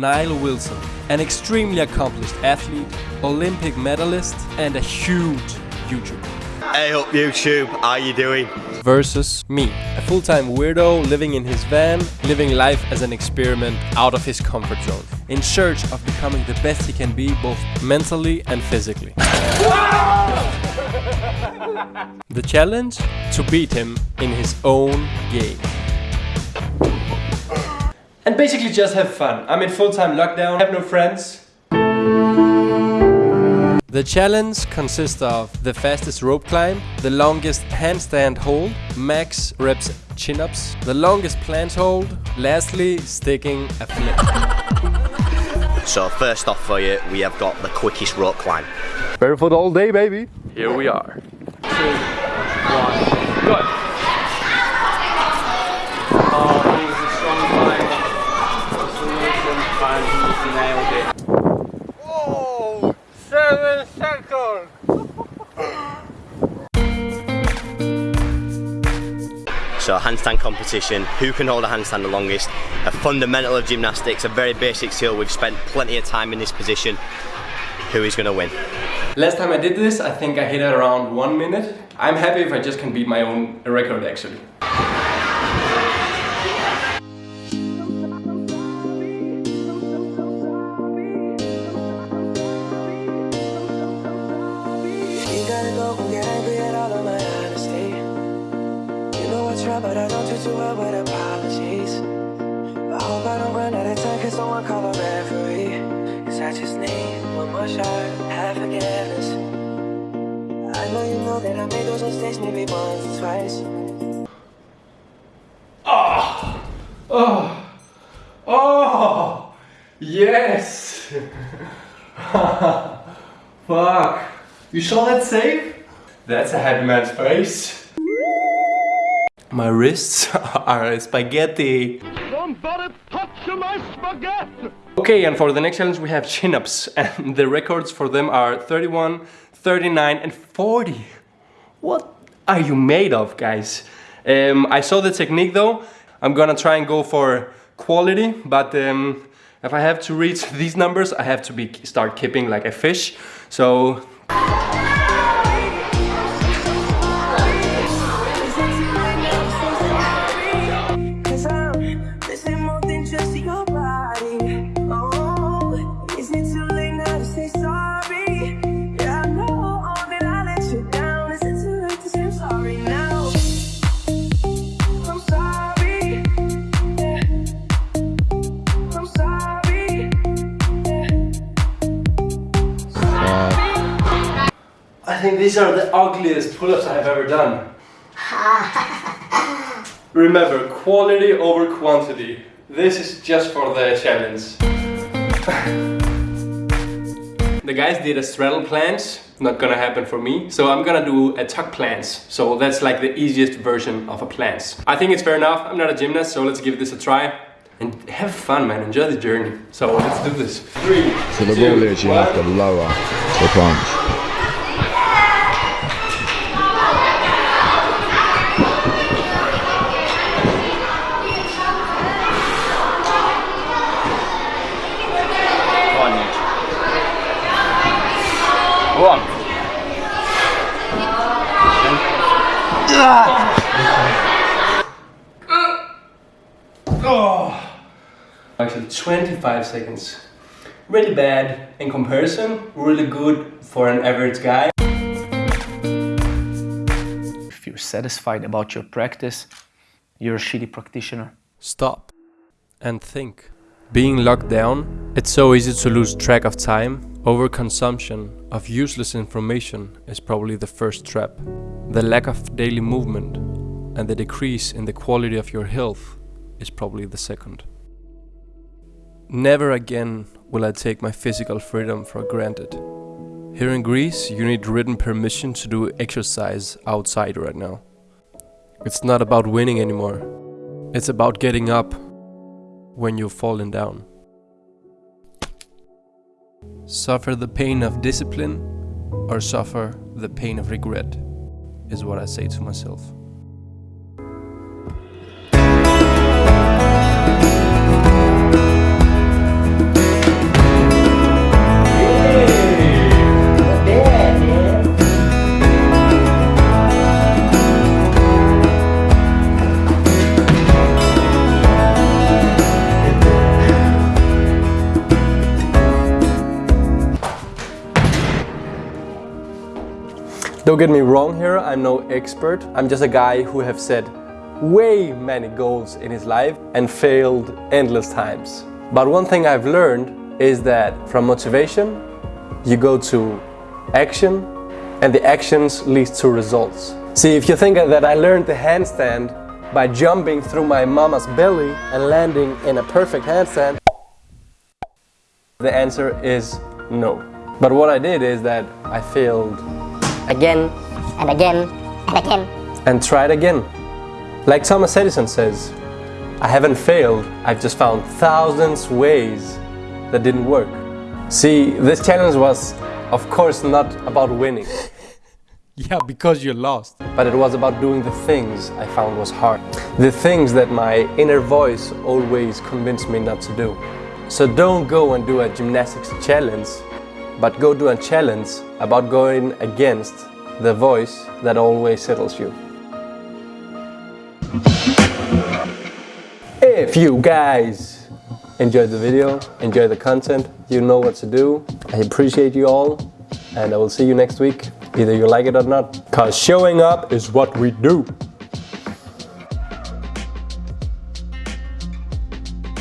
Nile Wilson, an extremely accomplished athlete, Olympic medalist, and a huge YouTuber. Hey up YouTube, how you doing? Versus me, a full-time weirdo living in his van, living life as an experiment out of his comfort zone, in search of becoming the best he can be both mentally and physically. the challenge? To beat him in his own game. And basically just have fun. I'm in full-time lockdown, have no friends. The challenge consists of the fastest rope climb, the longest handstand hold, max reps chin-ups, the longest planche hold, lastly sticking a flip. So first off for you, we have got the quickest rope climb. Barefoot all day, baby. Here we are. Two, one, go! Handstand competition, who can hold a handstand the longest? A fundamental of gymnastics, a very basic skill. We've spent plenty of time in this position. Who is going to win? Last time I did this, I think I hit it around one minute. I'm happy if I just can beat my own record actually. But I don't do too well with apologies. I hope I don't run out of time, cause someone call a referee. Cause I just need one more shot, have forgiveness. I know you know that I made those mistakes maybe once or twice. Oh! Oh! Yes! Fuck! You saw that save? That's a happy man's face. My wrists are spaghetti. Somebody touch my spaghetti! Okay, and for the next challenge we have chin-ups and the records for them are 31, 39 and 40. What are you made of, guys? Um, I saw the technique though. I'm gonna try and go for quality, but um, if I have to reach these numbers, I have to be start kipping like a fish. So think these are the ugliest pull-ups I have ever done. Remember, quality over quantity. This is just for the challenge. the guys did a straddle planche, not gonna happen for me. So I'm gonna do a tuck planche. So that's like the easiest version of a planche. I think it's fair enough. I'm not a gymnast, so let's give this a try. And have fun, man. Enjoy the journey. So let's do this. Three, So the two, rule is you have to lower the planche. Go on. Actually, 25 seconds. Really bad in comparison, really good for an average guy. If you're satisfied about your practice, you're a shitty practitioner. Stop and think. Being locked down, it's so easy to lose track of time. Overconsumption of useless information is probably the first trap. The lack of daily movement and the decrease in the quality of your health is probably the second. Never again will I take my physical freedom for granted. Here in Greece, you need written permission to do exercise outside right now. It's not about winning anymore. It's about getting up when you've fallen down. Suffer the pain of discipline or suffer the pain of regret, is what I say to myself. Don't get me wrong here, I'm no expert. I'm just a guy who have set way many goals in his life and failed endless times. But one thing I've learned is that from motivation, you go to action and the actions leads to results. See, if you think that I learned the handstand by jumping through my mama's belly and landing in a perfect handstand, the answer is no. But what I did is that I failed again and again and again. and try it again. Like Thomas Edison says, I haven't failed, I've just found thousands ways that didn't work. See, this challenge was of course not about winning, Yeah, because you lost. but it was about doing the things I found was hard. The things that my inner voice always convinced me not to do. So don't go and do a gymnastics challenge, but go do a challenge about going against the voice that always settles you. If you guys enjoyed the video, enjoy the content, you know what to do. I appreciate you all and I will see you next week, either you like it or not. Cause showing up is what we do.